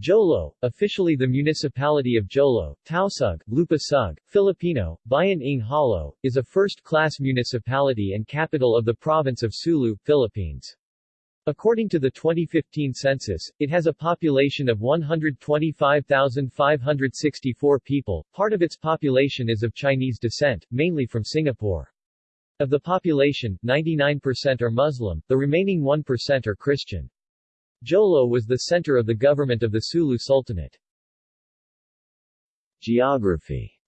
Jolo, officially the municipality of Jolo, Tausug, Lupasug, Filipino, Bayan ng Jolo, is a first-class municipality and capital of the province of Sulu, Philippines. According to the 2015 census, it has a population of 125,564 people. Part of its population is of Chinese descent, mainly from Singapore. Of the population, 99% are Muslim, the remaining 1% are Christian. Jolo was the center of the government of the Sulu Sultanate. Geography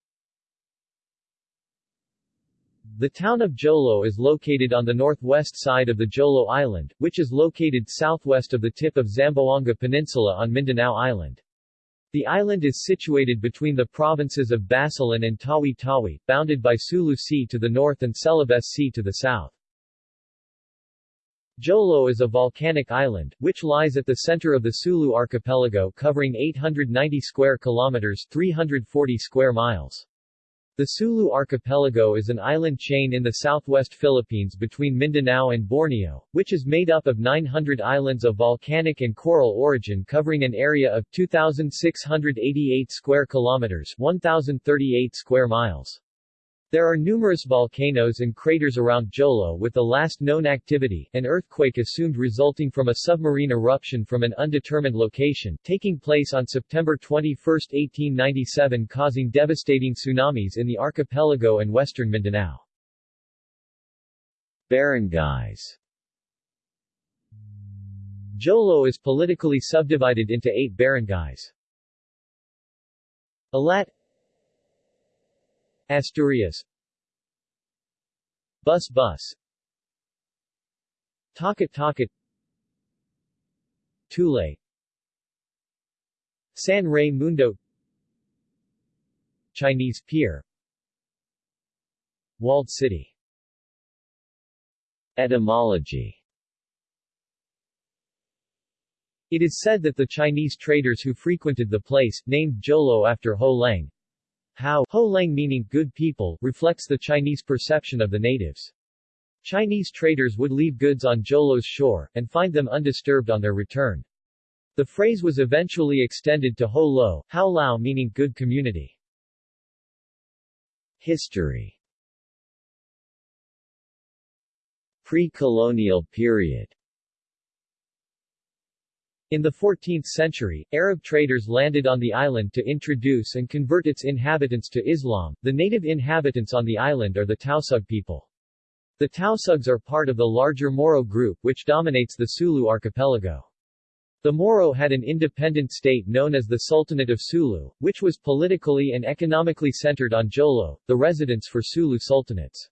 The town of Jolo is located on the northwest side of the Jolo Island, which is located southwest of the tip of Zamboanga Peninsula on Mindanao Island. The island is situated between the provinces of Basilan and Tawi-Tawi, bounded by Sulu Sea to the north and Celebes Sea to the south. Jolo is a volcanic island, which lies at the center of the Sulu archipelago covering 890 square kilometers 340 square miles. The Sulu archipelago is an island chain in the southwest Philippines between Mindanao and Borneo, which is made up of 900 islands of volcanic and coral origin covering an area of 2,688 square kilometers 1,038 square miles. There are numerous volcanoes and craters around Jolo with the last known activity, an earthquake assumed resulting from a submarine eruption from an undetermined location, taking place on September 21, 1897 causing devastating tsunamis in the archipelago and western Mindanao. Barangays Jolo is politically subdivided into eight barangays. Alat Asturias. Bus Bus. Takat Takat Tulay San Raymundo Chinese Pier. Walled City. Etymology. It is said that the Chinese traders who frequented the place, named Jolo after Ho Leng, Hao Ho Leng meaning good people, reflects the Chinese perception of the natives. Chinese traders would leave goods on Jolo's shore, and find them undisturbed on their return. The phrase was eventually extended to Ho Lo, Hao Lao meaning good community. History Pre-colonial period in the 14th century, Arab traders landed on the island to introduce and convert its inhabitants to Islam. The native inhabitants on the island are the Tausug people. The Tausugs are part of the larger Moro group which dominates the Sulu archipelago. The Moro had an independent state known as the Sultanate of Sulu, which was politically and economically centered on Jolo, the residence for Sulu sultanates.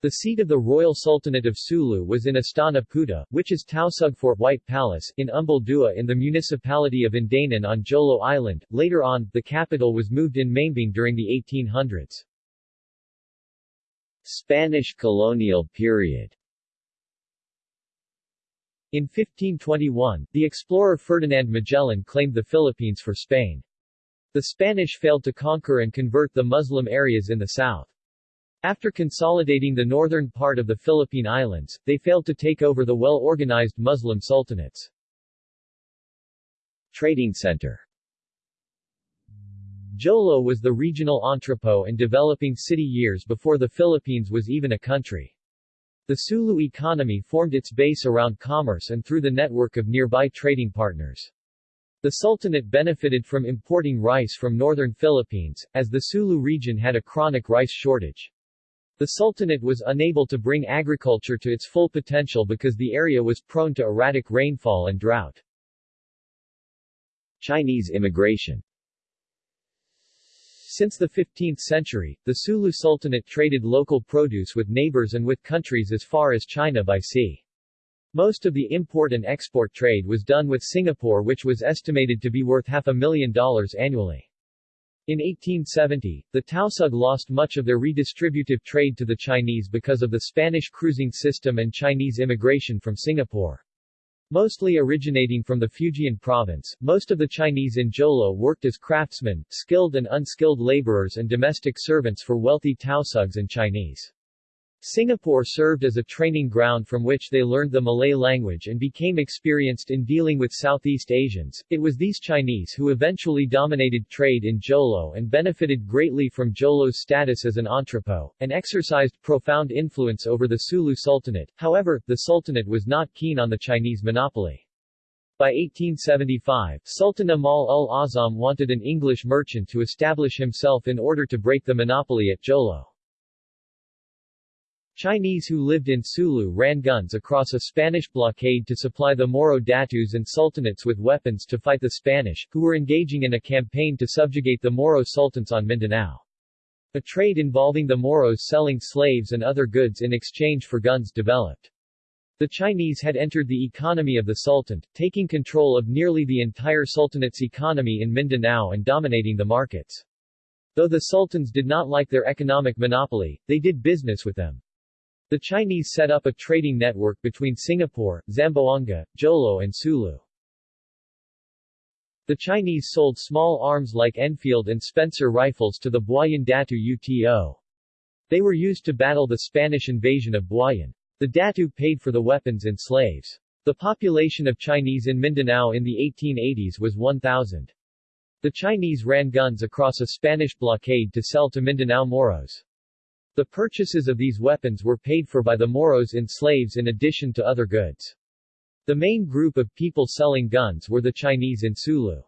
The seat of the Royal Sultanate of Sulu was in Astana Putih, which is Tausug Fort White Palace, in Umbul Dua in the municipality of Indanan on Jolo Island. Later on, the capital was moved in Maimbung during the 1800s. Spanish colonial period In 1521, the explorer Ferdinand Magellan claimed the Philippines for Spain. The Spanish failed to conquer and convert the Muslim areas in the south. After consolidating the northern part of the Philippine Islands, they failed to take over the well-organized Muslim sultanates. Trading center Jolo was the regional entrepot and developing city years before the Philippines was even a country. The Sulu economy formed its base around commerce and through the network of nearby trading partners. The Sultanate benefited from importing rice from northern Philippines, as the Sulu region had a chronic rice shortage. The Sultanate was unable to bring agriculture to its full potential because the area was prone to erratic rainfall and drought. Chinese immigration Since the 15th century, the Sulu Sultanate traded local produce with neighbors and with countries as far as China by sea. Most of the import and export trade was done with Singapore which was estimated to be worth half a million dollars annually. In 1870, the Tausug lost much of their redistributive trade to the Chinese because of the Spanish cruising system and Chinese immigration from Singapore. Mostly originating from the Fujian province, most of the Chinese in Jolo worked as craftsmen, skilled and unskilled laborers and domestic servants for wealthy Tausugs and Chinese. Singapore served as a training ground from which they learned the Malay language and became experienced in dealing with Southeast Asians. It was these Chinese who eventually dominated trade in Jolo and benefited greatly from Jolo's status as an entrepot, and exercised profound influence over the Sulu Sultanate. However, the Sultanate was not keen on the Chinese monopoly. By 1875, Sultan Amal ul Azam wanted an English merchant to establish himself in order to break the monopoly at Jolo. Chinese who lived in Sulu ran guns across a Spanish blockade to supply the Moro datus and sultanates with weapons to fight the Spanish, who were engaging in a campaign to subjugate the Moro sultans on Mindanao. A trade involving the Moros selling slaves and other goods in exchange for guns developed. The Chinese had entered the economy of the Sultan, taking control of nearly the entire Sultanate's economy in Mindanao and dominating the markets. Though the Sultans did not like their economic monopoly, they did business with them. The Chinese set up a trading network between Singapore, Zamboanga, Jolo and Sulu. The Chinese sold small arms like Enfield and Spencer rifles to the Buayan Datu UTO. They were used to battle the Spanish invasion of Buayan. The Datu paid for the weapons and slaves. The population of Chinese in Mindanao in the 1880s was 1,000. The Chinese ran guns across a Spanish blockade to sell to Mindanao Moros. The purchases of these weapons were paid for by the Moros in slaves in addition to other goods. The main group of people selling guns were the Chinese in Sulu.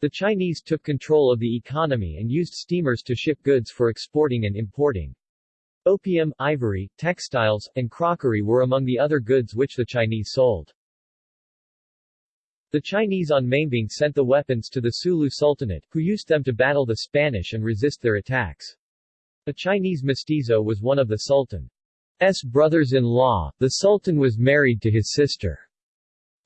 The Chinese took control of the economy and used steamers to ship goods for exporting and importing. Opium, ivory, textiles, and crockery were among the other goods which the Chinese sold. The Chinese on Maimbung sent the weapons to the Sulu Sultanate, who used them to battle the Spanish and resist their attacks. A Chinese mestizo was one of the Sultan's brothers-in-law, the Sultan was married to his sister.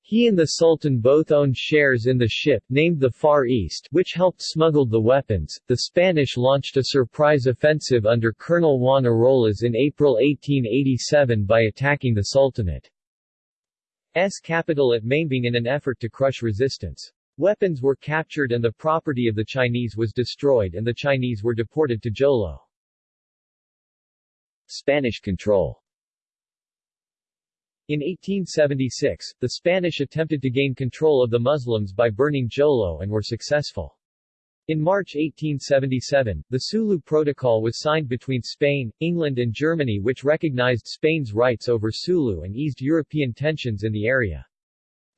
He and the Sultan both owned shares in the ship, named the Far East, which helped smuggle the weapons. The Spanish launched a surprise offensive under Colonel Juan Arolas in April 1887 by attacking the Sultanate's capital at Maimbung in an effort to crush resistance. Weapons were captured and the property of the Chinese was destroyed and the Chinese were deported to Jolo. Spanish control in 1876, the Spanish attempted to gain control of the Muslims by burning Jolo and were successful. In March 1877, the Sulu Protocol was signed between Spain, England and Germany which recognized Spain's rights over Sulu and eased European tensions in the area.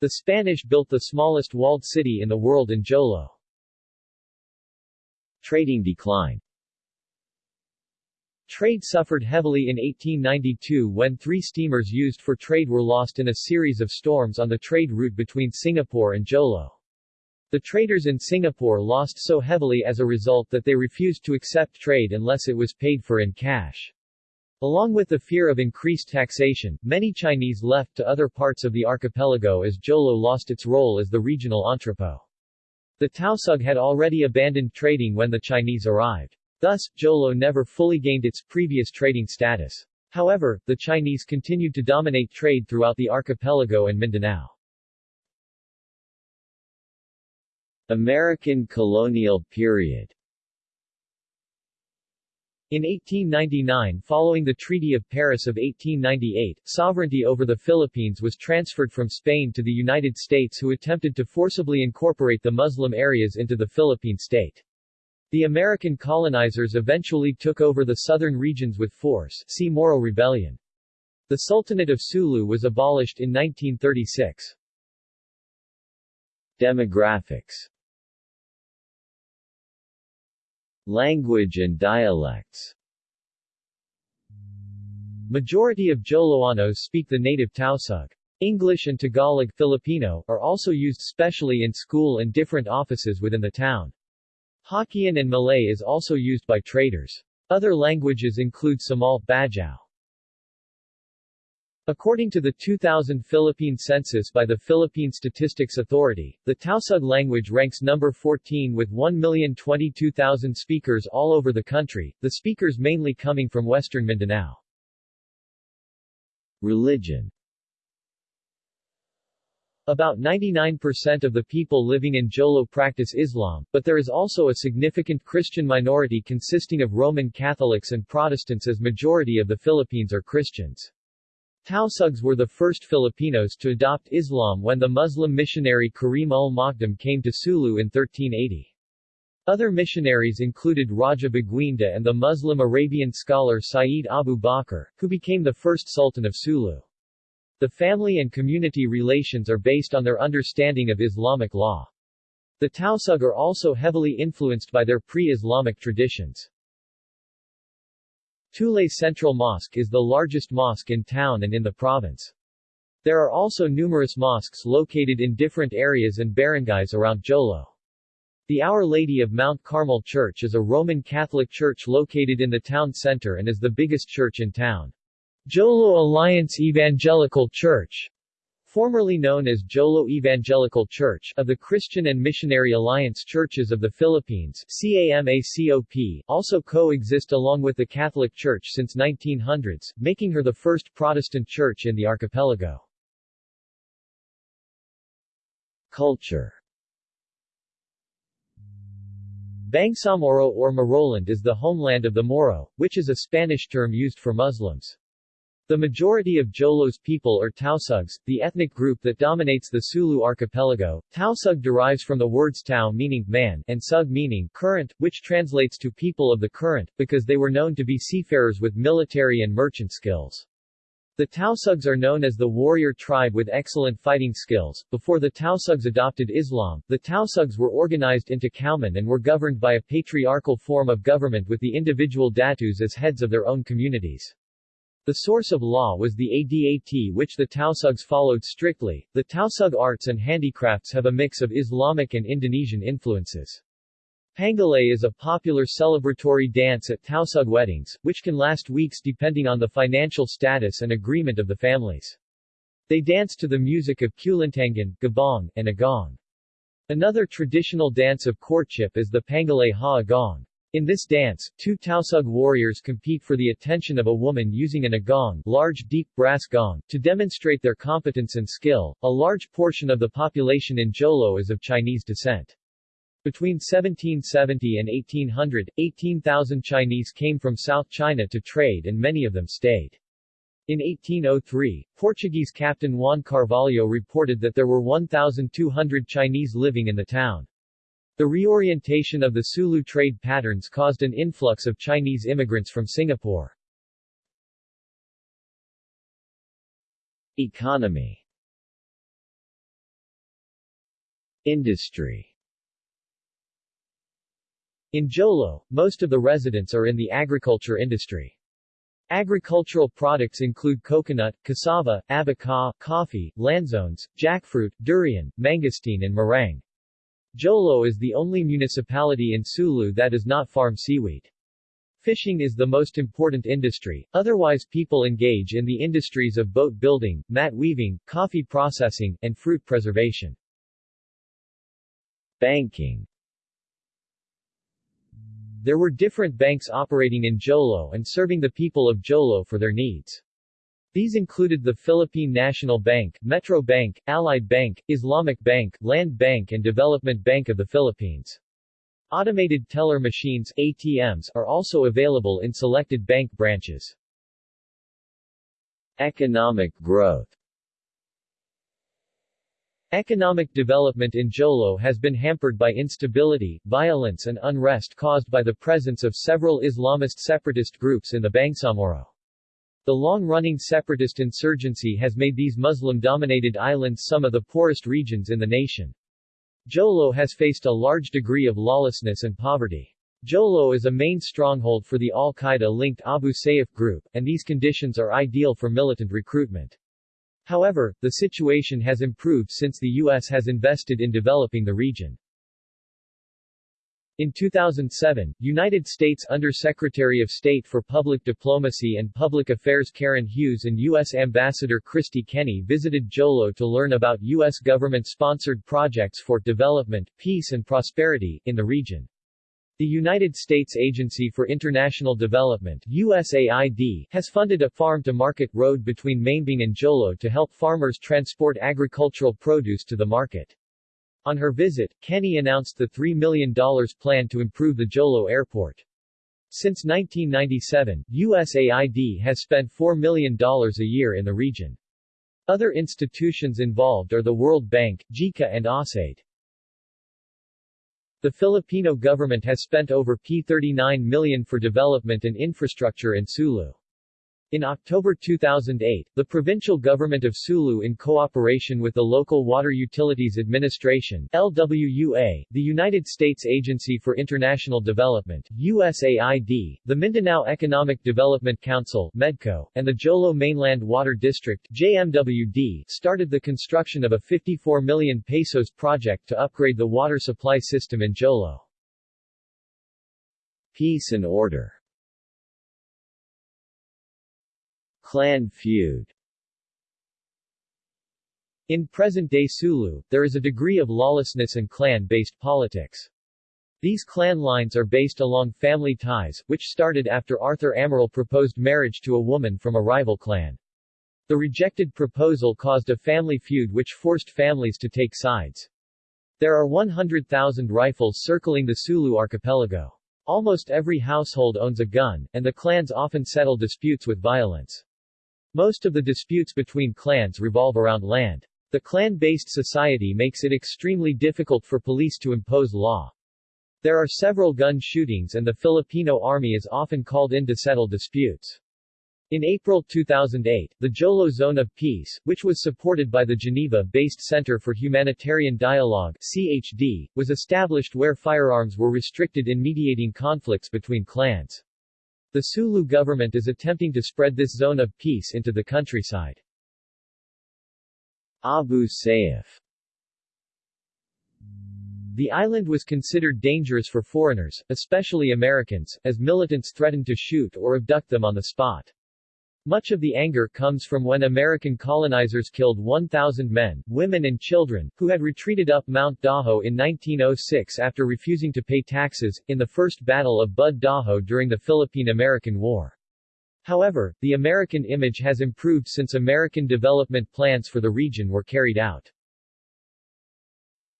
The Spanish built the smallest walled city in the world in Jolo. Trading decline Trade suffered heavily in 1892 when three steamers used for trade were lost in a series of storms on the trade route between Singapore and Jolo. The traders in Singapore lost so heavily as a result that they refused to accept trade unless it was paid for in cash. Along with the fear of increased taxation, many Chinese left to other parts of the archipelago as Jolo lost its role as the regional entrepot. The Tausug had already abandoned trading when the Chinese arrived. Thus, Jolo never fully gained its previous trading status. However, the Chinese continued to dominate trade throughout the archipelago and Mindanao. American colonial period in 1899 following the Treaty of Paris of 1898, sovereignty over the Philippines was transferred from Spain to the United States who attempted to forcibly incorporate the Muslim areas into the Philippine state. The American colonizers eventually took over the southern regions with force see Moro Rebellion. The Sultanate of Sulu was abolished in 1936. Demographics Language and dialects Majority of Joloanos speak the native Tausug. English and Tagalog Filipino are also used specially in school and different offices within the town. Hokkien and Malay is also used by traders. Other languages include Samal, Bajau. According to the 2000 Philippine census by the Philippine Statistics Authority, the Tausug language ranks number 14 with 1,022,000 speakers all over the country, the speakers mainly coming from western Mindanao. Religion About 99% of the people living in Jolo practice Islam, but there is also a significant Christian minority consisting of Roman Catholics and Protestants as majority of the Philippines are Christians. Tausugs were the first Filipinos to adopt Islam when the Muslim missionary Karim ul-Makdum came to Sulu in 1380. Other missionaries included Raja Baguinda and the Muslim Arabian scholar Sayyid Abu Bakr, who became the first Sultan of Sulu. The family and community relations are based on their understanding of Islamic law. The Tausug are also heavily influenced by their pre-Islamic traditions. Tulay Central Mosque is the largest mosque in town and in the province. There are also numerous mosques located in different areas and barangays around Jolo. The Our Lady of Mount Carmel Church is a Roman Catholic church located in the town center and is the biggest church in town. Jolo Alliance Evangelical Church formerly known as Jolo Evangelical Church of the Christian and Missionary Alliance Churches of the Philippines CAMACOP, also co-exist along with the Catholic Church since 1900s, making her the first Protestant church in the archipelago. Culture Bangsamoro or Moroland is the homeland of the Moro, which is a Spanish term used for Muslims. The majority of Jolo's people are Tausugs, the ethnic group that dominates the Sulu archipelago. Tausug derives from the words Tau meaning man and Sug meaning current, which translates to people of the current, because they were known to be seafarers with military and merchant skills. The Tausugs are known as the warrior tribe with excellent fighting skills. Before the Tausugs adopted Islam, the Tausugs were organized into Kauman and were governed by a patriarchal form of government with the individual datus as heads of their own communities. The source of law was the Adat which the Tausugs followed strictly. The Tausug arts and handicrafts have a mix of Islamic and Indonesian influences. Pangalay is a popular celebratory dance at Tausug weddings, which can last weeks depending on the financial status and agreement of the families. They dance to the music of kulintangan, gabbang, and agong. Another traditional dance of courtship is the Pangalay Ha Agong. In this dance, two Tausug warriors compete for the attention of a woman using an agong, large deep brass gong, to demonstrate their competence and skill. A large portion of the population in Jolo is of Chinese descent. Between 1770 and 1800, 18,000 Chinese came from South China to trade and many of them stayed. In 1803, Portuguese Captain Juan Carvalho reported that there were 1,200 Chinese living in the town. The reorientation of the Sulu trade patterns caused an influx of Chinese immigrants from Singapore. Economy Industry In Jolo, most of the residents are in the agriculture industry. Agricultural products include coconut, cassava, abaca, coffee, lanzones, jackfruit, durian, mangosteen and marang. Jolo is the only municipality in Sulu that does not farm seaweed. Fishing is the most important industry, otherwise people engage in the industries of boat building, mat weaving, coffee processing, and fruit preservation. Banking There were different banks operating in Jolo and serving the people of Jolo for their needs. These included the Philippine National Bank, Metro Bank, Allied Bank, Islamic Bank, Land Bank and Development Bank of the Philippines. Automated teller machines ATMs are also available in selected bank branches. Economic growth Economic development in Jolo has been hampered by instability, violence and unrest caused by the presence of several Islamist separatist groups in the Bangsamoro. The long-running separatist insurgency has made these Muslim-dominated islands some of the poorest regions in the nation. Jolo has faced a large degree of lawlessness and poverty. Jolo is a main stronghold for the al-Qaeda-linked Abu Sayyaf group, and these conditions are ideal for militant recruitment. However, the situation has improved since the U.S. has invested in developing the region. In 2007, United States Under-Secretary of State for Public Diplomacy and Public Affairs Karen Hughes and U.S. Ambassador Kristie Kenney visited Jolo to learn about U.S. government-sponsored projects for development, peace and prosperity, in the region. The United States Agency for International Development USAID, has funded a farm-to-market road between Maimbung and Jolo to help farmers transport agricultural produce to the market. On her visit, Kenney announced the $3 million plan to improve the Jolo airport. Since 1997, USAID has spent $4 million a year in the region. Other institutions involved are the World Bank, JICA and USAID. The Filipino government has spent over P39 million for development and infrastructure in Sulu. In October 2008, the provincial government of Sulu in cooperation with the Local Water Utilities Administration LWUA, the United States Agency for International Development USAID, the Mindanao Economic Development Council MEDCO, and the Jolo Mainland Water District JMWD started the construction of a 54 million pesos project to upgrade the water supply system in Jolo. Peace and order Clan feud In present-day Sulu, there is a degree of lawlessness and clan-based politics. These clan lines are based along family ties, which started after Arthur Amaral proposed marriage to a woman from a rival clan. The rejected proposal caused a family feud which forced families to take sides. There are 100,000 rifles circling the Sulu archipelago. Almost every household owns a gun, and the clans often settle disputes with violence. Most of the disputes between clans revolve around land. The clan-based society makes it extremely difficult for police to impose law. There are several gun shootings and the Filipino army is often called in to settle disputes. In April 2008, the Jolo Zone of Peace, which was supported by the Geneva-based Center for Humanitarian Dialogue CHD, was established where firearms were restricted in mediating conflicts between clans. The Sulu government is attempting to spread this zone of peace into the countryside. Abu Sayyaf The island was considered dangerous for foreigners, especially Americans, as militants threatened to shoot or abduct them on the spot. Much of the anger comes from when American colonizers killed 1,000 men, women and children, who had retreated up Mount Dajo in 1906 after refusing to pay taxes, in the First Battle of Bud Dajo during the Philippine-American War. However, the American image has improved since American development plans for the region were carried out.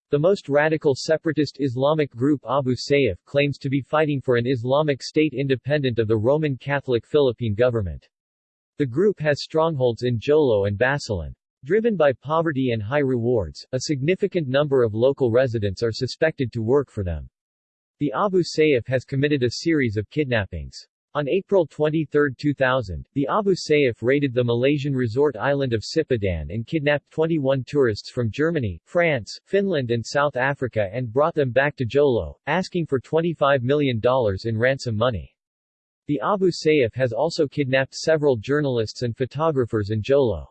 The most radical separatist Islamic group Abu Sayyaf claims to be fighting for an Islamic state independent of the Roman Catholic Philippine government. The group has strongholds in Jolo and Basilan. Driven by poverty and high rewards, a significant number of local residents are suspected to work for them. The Abu Sayyaf has committed a series of kidnappings. On April 23, 2000, the Abu Sayyaf raided the Malaysian resort island of Sipadan and kidnapped 21 tourists from Germany, France, Finland and South Africa and brought them back to Jolo, asking for $25 million in ransom money. The Abu Sayyaf has also kidnapped several journalists and photographers in Jolo.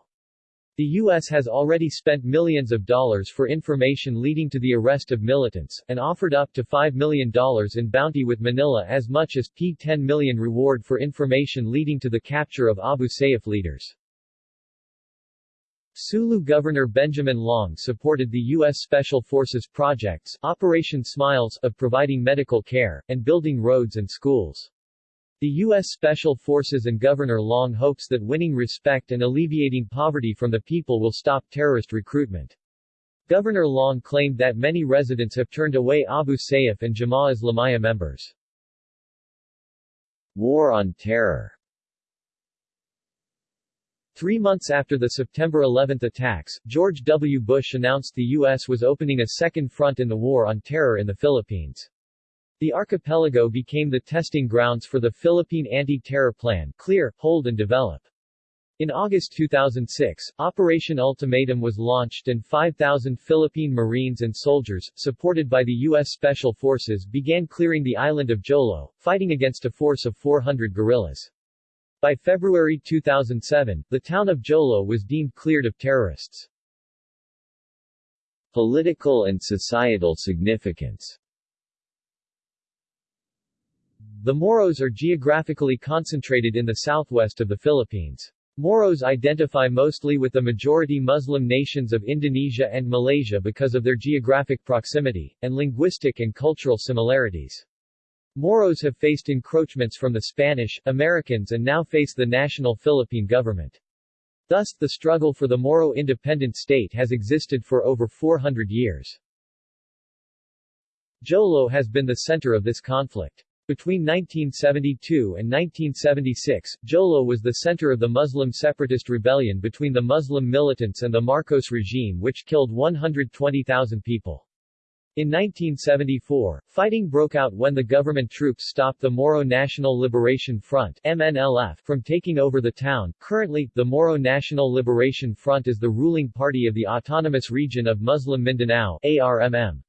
The U.S. has already spent millions of dollars for information leading to the arrest of militants, and offered up to $5 million in bounty with Manila as much as P10 million reward for information leading to the capture of Abu Sayyaf leaders. Sulu Governor Benjamin Loong supported the U.S. Special Forces projects Operation Smiles of providing medical care, and building roads and schools. The U.S. Special Forces and Governor Loong hopes that winning respect and alleviating poverty from the people will stop terrorist recruitment. Governor Loong claimed that many residents have turned away Abu Sayyaf and Jemaah Islamiyah members. War on Terror Three months after the September 11 attacks, George W. Bush announced the U.S. was opening a second front in the War on Terror in the Philippines. The archipelago became the testing grounds for the Philippine Anti-Terror Plan Clear, Hold and Develop. In August 2006, Operation Ultimatum was launched and 5,000 Philippine Marines and soldiers, supported by the U.S. Special Forces began clearing the island of Jolo, fighting against a force of 400 guerrillas. By February 2007, the town of Jolo was deemed cleared of terrorists. Political and societal significance the Moros are geographically concentrated in the southwest of the Philippines. Moros identify mostly with the majority Muslim nations of Indonesia and Malaysia because of their geographic proximity, and linguistic and cultural similarities. Moros have faced encroachments from the Spanish, Americans and now face the national Philippine government. Thus, the struggle for the Moro independent state has existed for over 400 years. Jolo has been the center of this conflict. Between 1972 and 1976, Jolo was the center of the Muslim separatist rebellion between the Muslim militants and the Marcos regime which killed 120,000 people. In 1974, fighting broke out when the government troops stopped the Moro National Liberation Front MNLF from taking over the town. Currently, the Moro National Liberation Front is the ruling party of the Autonomous Region of Muslim Mindanao ARMM.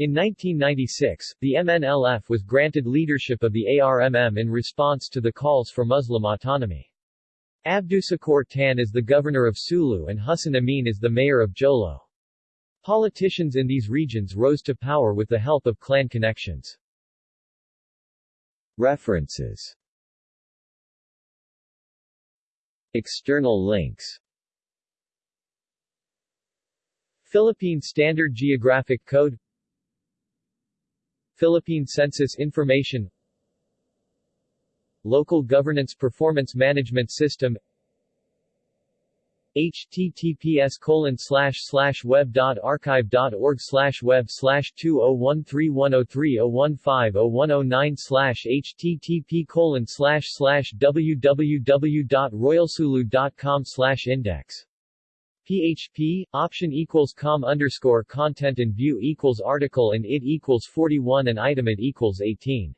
In 1996, the MNLF was granted leadership of the ARMM in response to the calls for Muslim autonomy. Abdusakor Tan is the governor of Sulu and Hussein Amin is the mayor of Jolo. Politicians in these regions rose to power with the help of clan connections. References External links Philippine Standard Geographic Code Philippine Census Information Local Governance Performance Management System https colon slash slash web dot archive dot org slash web slash two oh one three one oh three oh one five oh one oh nine slash http colon slash slash www dot royalsulu dot com slash index PHP, option equals com underscore content and view equals article and it equals 41 and item it equals 18